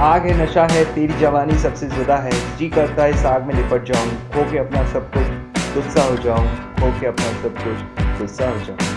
आग है, नशा है, तेरी जवानी सबसे ज़्यादा है। जी करता है, इस आग में लिपट जाऊँ। खो के अपना सब कुछ, गुस्सा हो जाऊँ। खो के अपना सब कुछ, गुस्सा हो जाऊँ।